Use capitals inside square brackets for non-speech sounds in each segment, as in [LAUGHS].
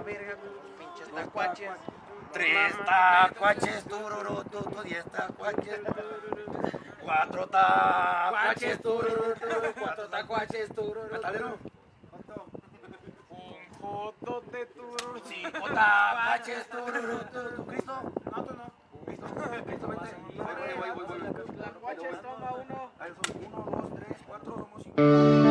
la verga, pinches tacuaches. Tres tacuaches, tururú, tu, tu, diez tacuaches. Cuatro tacuaches, tururú, tu, cuatro tacuaches, tururú. Metalero. Un joto de tururú. Cinco tacuaches, tururú, tu, Cristo. No, tú no. Cristo, Cristo, vente. Voy, voy, voy, voy, voy. Tacuaches, toma uno. Dos, tres, cuatro, somos cinco.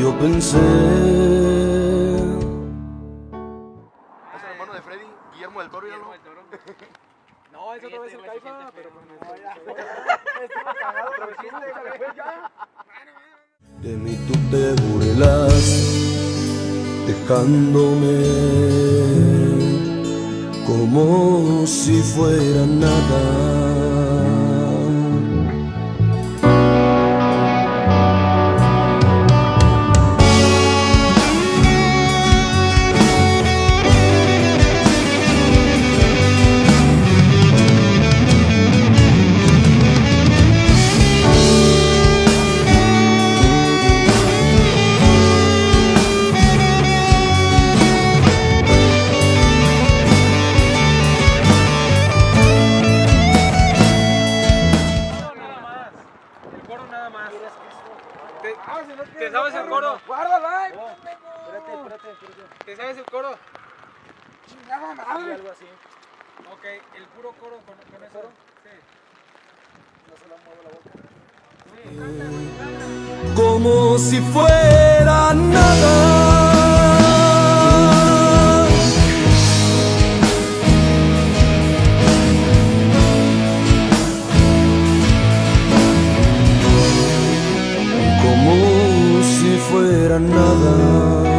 Yo pensé Es el hermano de Freddy, Guillermo del Toro, ya no. [LAUGHS] No, eso no es el Fíjate, caifa, fíjate, pero fíjate. pues [LAUGHS] ya. de mí tú te burlas, dejándome como si fuera nada coro nada más. ¿Te, ¿te sabes el coro? Guárdala. Espérate, espérate, espérate. ¿Te sabes el coro? Chingada madre. algo así. Ok, el puro coro con, con eso. Sí. como si fuera Fuera nada.